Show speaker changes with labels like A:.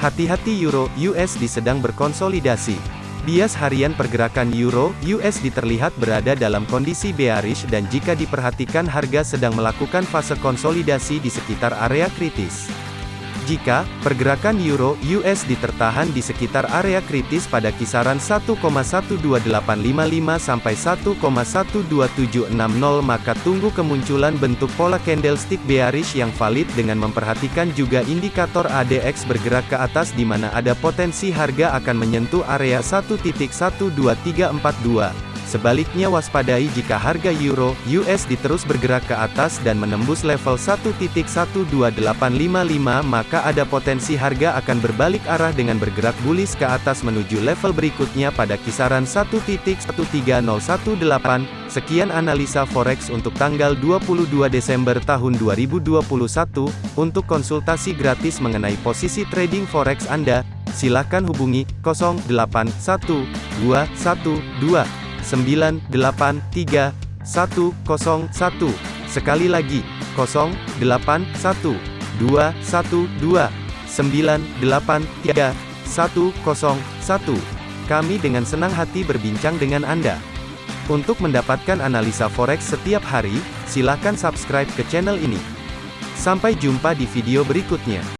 A: Hati-hati Euro USD sedang berkonsolidasi. Bias harian pergerakan Euro USD terlihat berada dalam kondisi bearish dan jika diperhatikan harga sedang melakukan fase konsolidasi di sekitar area kritis. Jika pergerakan euro USD tertahan di sekitar area kritis pada kisaran 1,12855 sampai 1,12760 maka tunggu kemunculan bentuk pola candlestick bearish yang valid dengan memperhatikan juga indikator ADX bergerak ke atas di mana ada potensi harga akan menyentuh area 1.12342. Sebaliknya waspadai jika harga euro USD terus bergerak ke atas dan menembus level 1.12855 maka ada potensi harga akan berbalik arah dengan bergerak bullish ke atas menuju level berikutnya pada kisaran 1.13018. Sekian analisa forex untuk tanggal 22 Desember tahun 2021. Untuk konsultasi gratis mengenai posisi trading forex Anda, silakan hubungi 081212 983 101. Sekali lagi, 081 212 983 101. Kami dengan senang hati berbincang dengan Anda. Untuk mendapatkan analisa forex setiap hari, silakan subscribe ke channel ini. Sampai jumpa di video berikutnya.